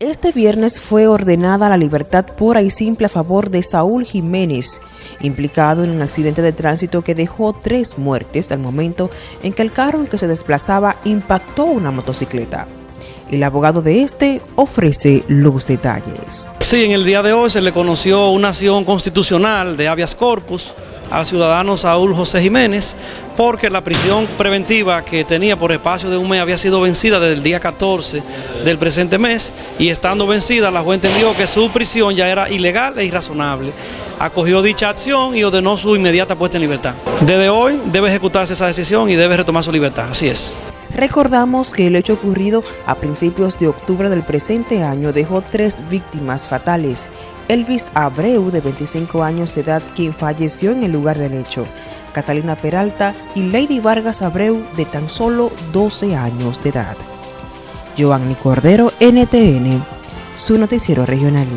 Este viernes fue ordenada la libertad pura y simple a favor de Saúl Jiménez, implicado en un accidente de tránsito que dejó tres muertes al momento en que el carro en que se desplazaba impactó una motocicleta. El abogado de este ofrece los detalles. Sí, en el día de hoy se le conoció una acción constitucional de habeas corpus al ciudadano Saúl José Jiménez porque la prisión preventiva que tenía por espacio de un mes había sido vencida desde el día 14 del presente mes y estando vencida la juez entendió que su prisión ya era ilegal e irrazonable. Acogió dicha acción y ordenó su inmediata puesta en libertad. Desde hoy debe ejecutarse esa decisión y debe retomar su libertad, así es. Recordamos que el hecho ocurrido a principios de octubre del presente año dejó tres víctimas fatales Elvis Abreu, de 25 años de edad, quien falleció en el lugar del hecho, Catalina Peralta y Lady Vargas Abreu, de tan solo 12 años de edad. Giovanni Cordero, NTN, su noticiero regional.